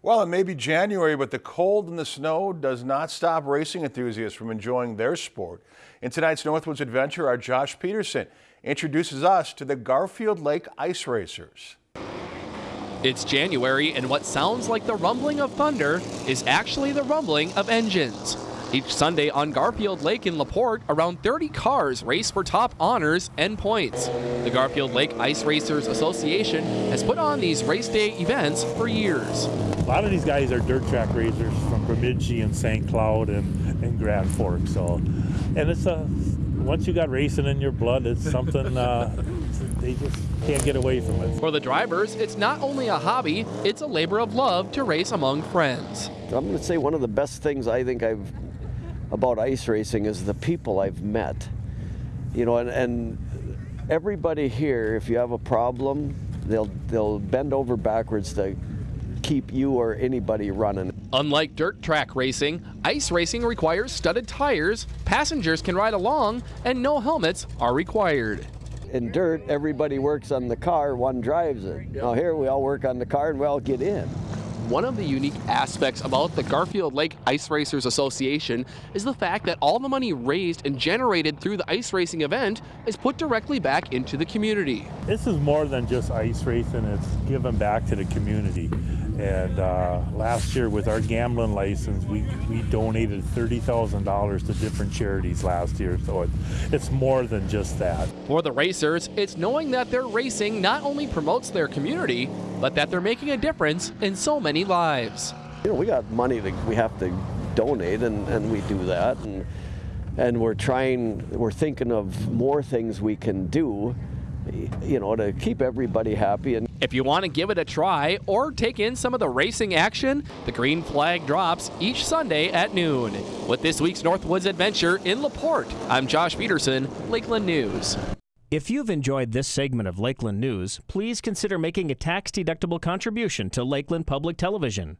Well, it may be January, but the cold and the snow does not stop racing enthusiasts from enjoying their sport. In tonight's Northwoods Adventure, our Josh Peterson introduces us to the Garfield Lake Ice Racers. It's January, and what sounds like the rumbling of thunder is actually the rumbling of engines. Each Sunday on Garfield Lake in LaPorte, around 30 cars race for top honors and points. The Garfield Lake Ice Racers Association has put on these race day events for years. A lot of these guys are dirt track racers from Bemidji and St. Cloud and, and Grand Forks. So, and it's a once you got racing in your blood, it's something uh, they just can't get away from it. For the drivers, it's not only a hobby, it's a labor of love to race among friends. I'm going to say one of the best things I think I've about ice racing is the people I've met. You know, and, and everybody here, if you have a problem, they'll they'll bend over backwards to keep you or anybody running. Unlike dirt track racing, ice racing requires studded tires, passengers can ride along, and no helmets are required. In dirt, everybody works on the car, one drives it. Now here we all work on the car and we all get in. One of the unique aspects about the Garfield Lake Ice Racers Association is the fact that all the money raised and generated through the ice racing event is put directly back into the community. This is more than just ice racing, it's given back to the community. And uh, last year with our gambling license, we, we donated $30,000 to different charities last year. So it, it's more than just that. For the racers, it's knowing that their racing not only promotes their community, but that they're making a difference in so many lives. You know, we got money that we have to donate, and, and we do that. And, and we're trying, we're thinking of more things we can do you know, to keep everybody happy. And if you want to give it a try or take in some of the racing action, the green flag drops each Sunday at noon. With this week's Northwoods Adventure in LaPorte, I'm Josh Peterson, Lakeland News. If you've enjoyed this segment of Lakeland News, please consider making a tax-deductible contribution to Lakeland Public Television.